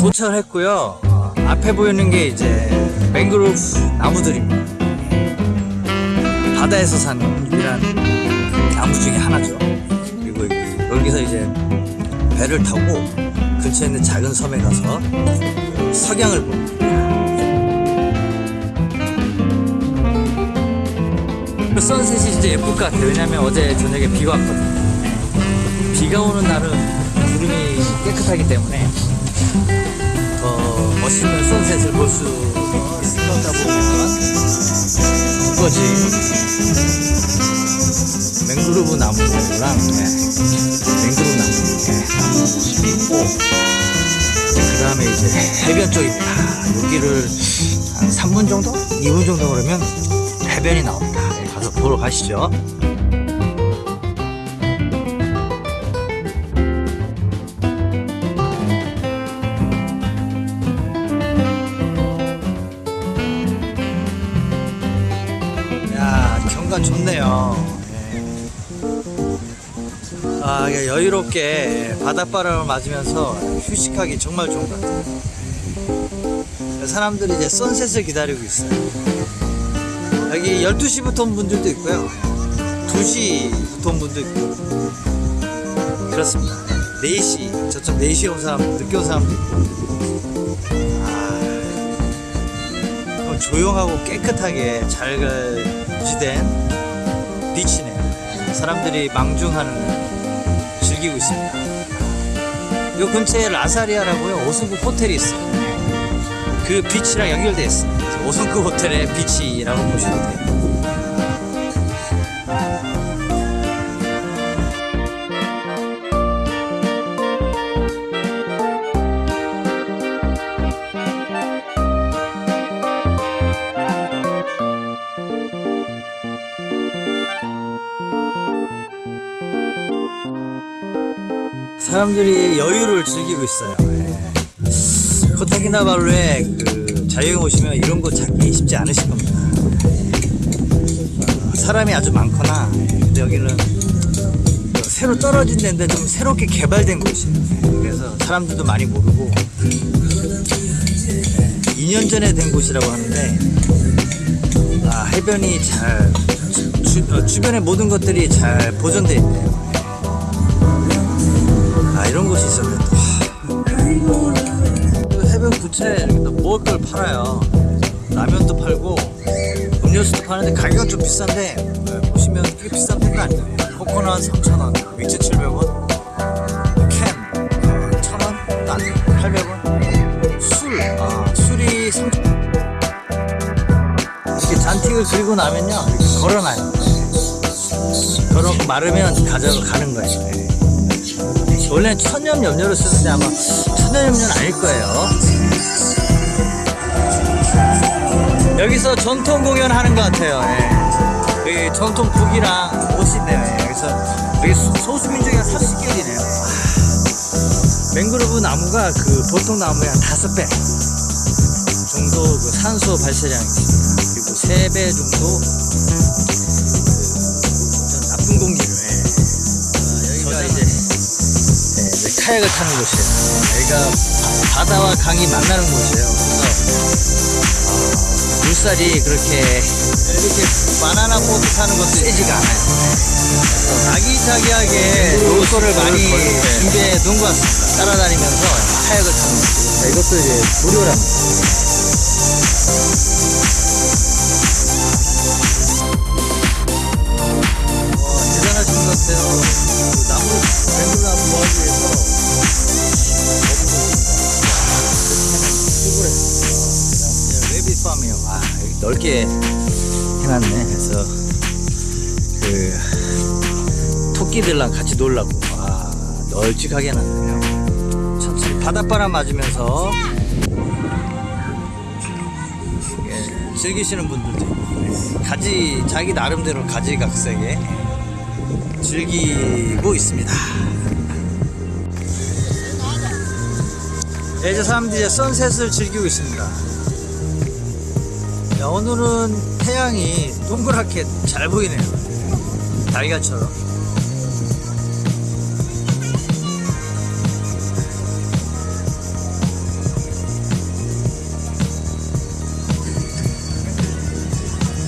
도착을 했고요. 어, 앞에 보이는 게 이제 맹그로브 나무들입니다. 바다에서 산 유일한 나무 중에 하나죠. 그리고 여기- 여기서 이제 배를 타고 근처에 있는 작은 섬에 가서 석양을 봅니다. 그 선셋이 진짜 예쁠 것 같아요. 왜냐면 어제 저녁에 비가 왔거든요. 비가 오는 날은 구름이 깨끗하기 때문에 더 멋있는 선셋을 볼 수 있었다 보면 이거지 맹그로브 나무랑 네. 맹그로브 나무 네. 모습이 있고 그 다음에 이제 해변 쪽입니다 여기를 한 3분 정도? 2분 정도 그러면 해변이 나옵니다 네, 가서 보러 가시죠 야 경관 좋네요. 예. 아 여유롭게 바닷바람을 맞으면서 휴식하기 정말 좋은 것 같아요. 사람들이 이제 선셋을 기다리고 있어요. 여기 12시부터 온 분들도 있고요. 2시부터 온 분도 있고 그렇습니다. 4시 저쪽 4시에 온 사람 늦게 온 사람도 있고 조용하고 깨끗하게 잘 유지된 비치네요. 사람들이 망중하는 즐기고 있습니다. 이 근처에 라사리아라고요. 5승급 호텔이 있어요. 그 비치랑 연결되어 있어요. 5승급 호텔의 비치라고 보시면 돼요. 사람들이 여유를 즐기고 있어요. 예. 코타키나발루에 그 자유에 오시면 이런 거 찾기 쉽지 않으실 겁니다. 어, 사람이 아주 많거나 예. 근데 여기는 그 새로 떨어진 데인데 좀 새롭게 개발된 곳이에요. 예. 그래서 사람들도 많이 모르고 예. 2년 전에 된 곳이라고 하는데 아, 해변이 잘 주, 어, 주변의 모든 것들이 잘 보존되어 있네요. 아 이런 곳이 있었네 해변 또 먹을 걸 팔아요. 라면도 팔고 음료수도 파는데 가격은 좀 비싼데 네, 보시면 꽤 비싼 편도 아니에요. 코코넛 3,000원 2,700원 캔 1,000원 딴 800원 술 아, 술이 3 이렇게 잔틱을 그리고 나면요 이렇게 걸어놔요. 걸어놓고 마르면 가져가 가는 거예요. 네. 원래는 천연 염료를 쓰는데 아마 천연 염료는 아닐 거예요. 여기서 전통 공연 하는 것 같아요. 예. 여기 전통 북이랑 있네요. 예. 여기서 소수민족이 한 30개이네요. 맹그로브 나무가 그 보통 나무의 한 다섯 배 정도 그 산소 발생량이 있습니다. 그리고 세배 정도 그 나쁜 공기 카약을 타는 곳이에요. 여기가 바다와 강이 만나는 곳이에요. 그래서 어, 물살이 그렇게 이렇게 바나나 보트 타는 것도 세지가 않아요. 아기자기하게 놀 거를 많이 준비해 놓은 것 같습니다. 따라다니면서 카약을 타는 거. 이것도 이제 무료랍니다. 와, 대단하신 것 같아요. 맹글나무 모아기 위해서 시골에 웨비 팜이에요. 아, 여기 넓게 해놨네. 그래서 그 토끼들랑 같이 놀라고. 아, 널찍하게 해놨네요. 천천히 바닷바람 맞으면서 예, 즐기시는 분들도 있고 가지 자기 나름대로 가지각색에 즐기고 있습니다. 네, 이제 사람들이 선셋을 즐기고 있습니다. 야, 오늘은 태양이 동그랗게 잘 보이네요. 달걀처럼.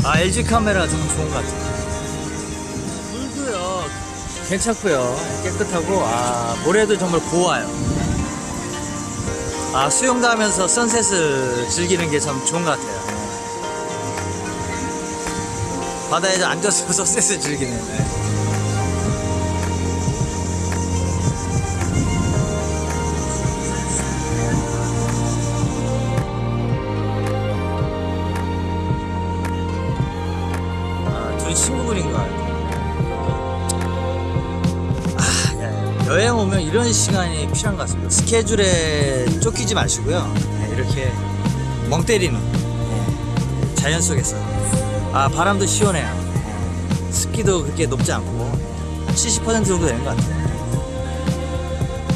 아 LG 카메라 좀 좋은 것 같아요. 괜찮고요 깨끗하고 아 모래도 정말 고와요. 아 수영도 하면서 선셋을 즐기는 게 참 좋은 것 같아요. 바다에 앉아서 선셋을 즐기는. 여행 오면 이런 시간이 필요한 것 같습니다. 스케줄에 쫓기지 마시고요. 네, 이렇게 멍 때리는 네, 자연 속에서. 아, 바람도 시원해요. 네, 습기도 그렇게 높지 않고 한70% 정도 되는 것 같아요.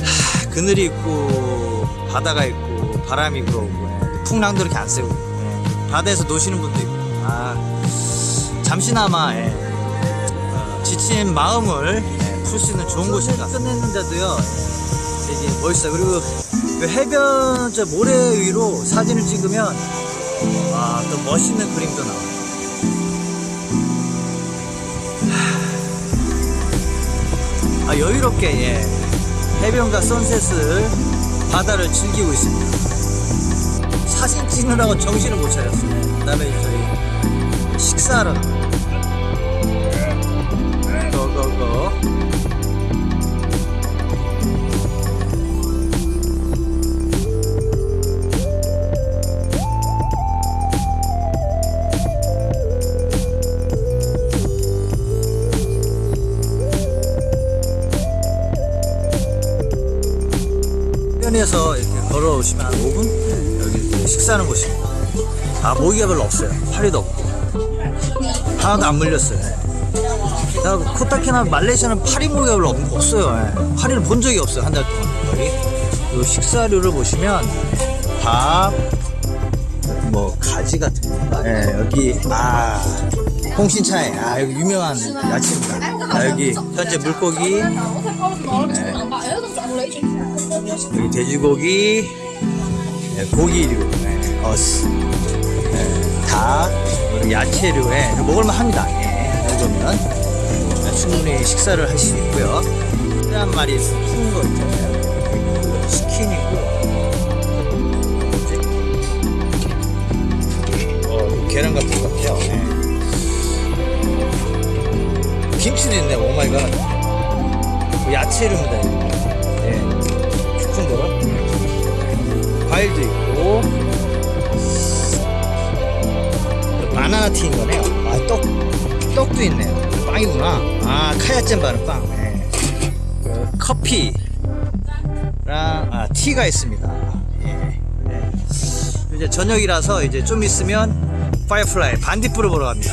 하, 그늘이 있고 바다가 있고 바람이 불어오고 네, 풍랑도 이렇게 안 세고 네, 바다에서 노시는 분도 있고 아 잠시나마 예, 어, 지친 마음을 풀수 있는 좋은 같습니다. 끝냈는데도요 예, 되게 멋있어요. 그리고 그 해변 저 모래 위로 사진을 찍으면 아, 또 멋있는 그림도 나와요. 하, 아, 여유롭게 예, 해변과 선셋을 바다를 즐기고 있습니다. 사진 찍느라고 정신을 못 차렸어요. 그 다음에 저희 식사하러 고고고 해변에서 이렇게 걸어오시면 한 5분? 네, 여기 식사하는 곳입니다. 아 모기가 별로 없어요. 파리도 없고 하나도 안 물렸어요. 예. 나 코타키나 말레이시아는 파리 모기가 별로 없- 없어요. 예. 파리를 본 적이 없어요 한 달 동안. 여기 요 식사류를 보시면 밥, 뭐 가지 같은 건가? 예, 여기 아 홍신차에 아 여기 유명한 야채입니다. 아, 여기 현재 물고기, 여기 돼지고기, 예, 고기류, 예, 어스, 예, 닭, 야채류에 먹을만 합니다. 예, 이 정도면 충분히 식사를 할 수 있고요. 한 마리 푸는 거 있잖아요. 치킨이고, 야채류입니다. 예. 쿠쿤버. 과일도 있고, 바나나 튀긴 거네요. 아, 떡, 떡도 있네요. 빵이구나. 아, 카야잼 바는 빵. 예. 그 커피랑, 아, tea가 있습니다. 예. 네. 이제 저녁이라서 이제 좀 있으면 firefly 반딧불을 보러 갑니다.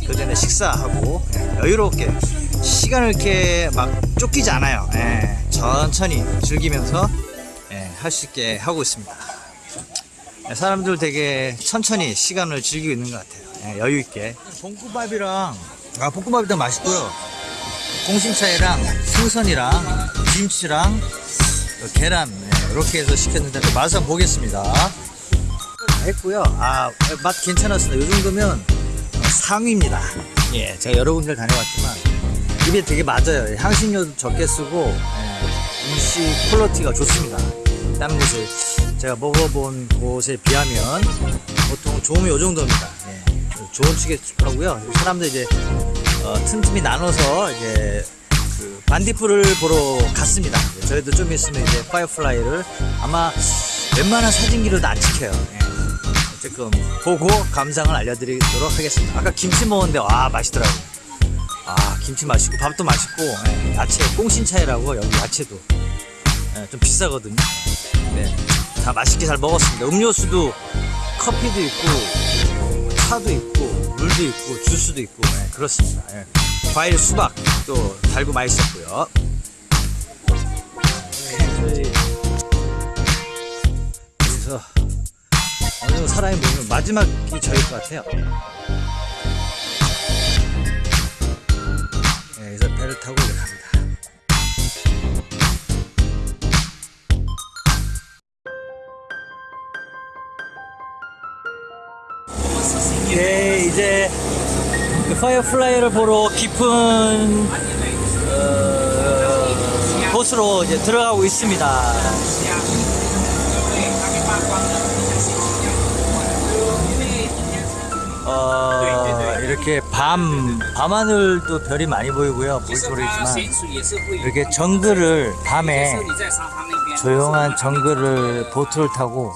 예. 그 전에 식사하고 예, 여유롭게 시간을 이렇게 막 쫓기지 않아요. 예. 천천히 즐기면서 예, 할 수 있게 하고 있습니다. 예, 사람들 되게 천천히 시간을 즐기고 있는 것 같아요. 예, 여유 있게. 볶음밥이랑 아 볶음밥이 맛있고요. 공심차이랑 생선이랑 김치랑 또 계란 예, 이렇게 해서 시켰는데 또 맛을 한번 보겠습니다. 다 했고요. 아 맛 괜찮았습니다. 이 정도면 어, 상위입니다. 예, 제가 여러 군데를 다녀왔지만 입에 되게 맞아요. 향신료도 적게 쓰고 예, 음식 quality가 좋습니다. 다른 곳에 제가 먹어본 곳에 비하면 보통 좋으면 이 정도입니다. 예, 좋은 축이라고요. 사람들 이제 어, 틈틈이 나눠서 이제 그 반딧불을 보러 갔습니다. 예, 저희도 좀 있으면 이제 파이어플라이를 아마 웬만한 사진기로도 안 찍혀요. 예. 조금 보고 감상을 알려드리도록 하겠습니다. 아까 김치 먹었는데 와 맛있더라고요. 아 김치 맛있고 밥도 맛있고 예, 야채 꽁신차이라고 여기 야채도 예, 좀 비싸거든요. 네, 다 맛있게 잘 먹었습니다. 음료수도 커피도 있고 차도 있고 물도 있고 주스도 있고 예, 그렇습니다. 예. 과일 수박 또 달고 맛있었고요. 네, 그래서 어느 정도 사람이 모이면 마지막이 저일 것 같아요. 파이어플라이를 보러 깊은 어, 곳으로 이제 들어가고 있습니다. 어, 이렇게 밤 밤하늘도 별이 많이 보이고요. 모르겠지만 이렇게 정글을 밤에 조용한 정글을 보트를 타고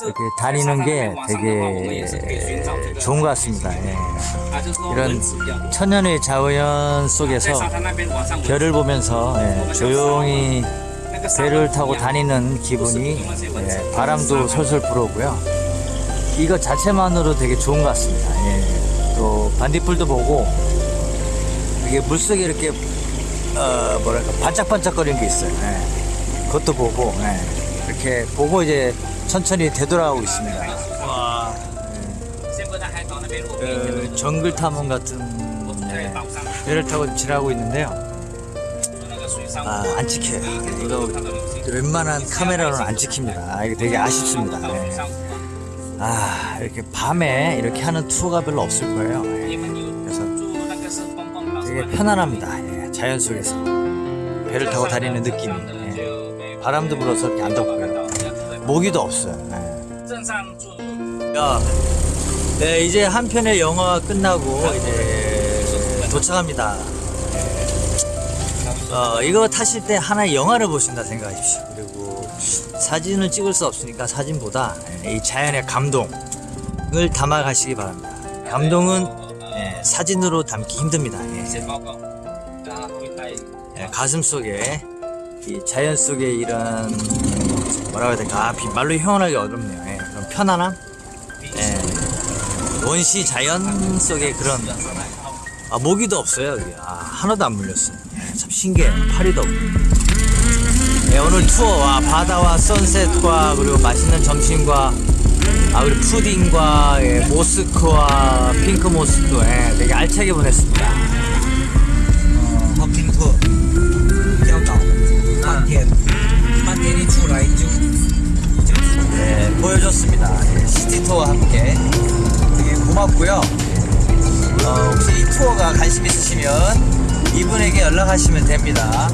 이렇게 다니는 게 되게 좋은 것 같습니다. 예. 이런 천년의 자연 속에서 별을 보면서 예, 조용히 배를 타고 다니는 기분이 예, 바람도 솔솔 불어오고요. 이거 자체만으로 되게 좋은 것 같습니다. 예. 또 반딧불도 보고 이게 물속에 이렇게 어, 뭐랄까 반짝반짝거리는 게 있어요. 예. 그것도 보고 예. 이렇게 보고 이제 천천히 되돌아가고 있습니다. 와, 그 정글 탐험 같은 예, 배를 타고 지나고 있는데요. 아, 안 찍혀요. 이거 웬만한 카메라로는 안 찍힙니다. 아, 이거 되게 아쉽습니다. 예. 아, 이렇게 밤에 이렇게 하는 투어가 별로 없을 거예요. 예. 그래서 되게 편안합니다. 예, 자연 속에서 배를 타고 다니는 느낌이. 예. 바람도 불어서 이렇게 안 덥고요. 모기도 없어요. 예. 야, 네, 이제 한 편의 영화가 끝나고 이제 도착합니다. 어, 이거 타실 때 하나의 영화를 보신다 생각하십시오. 그리고 사진을 찍을 수 없으니까 사진보다 이 자연의 감동을 담아 가시기 바랍니다. 감동은 예, 사진으로 담기 힘듭니다. 예. 예, 가슴 속에 이 자연 속에 이런 뭐라고 해야 될까 아, 비- 말로 표현하기 어렵네요. 예, 그런 편안함, 예, 원시 자연 속에 그런 아, 모기도 없어요. 여기. 아, 하나도 안 물렸어요. 예, 참 신기해. 파리도 없고. 예, 오늘 투어와 바다와 선셋과 그리고 맛있는 점심과 아 그리고 푸딩과 예, 모스크와 핑크 모스크 예, 되게 알차게 보냈습니다. 하시면 됩니다.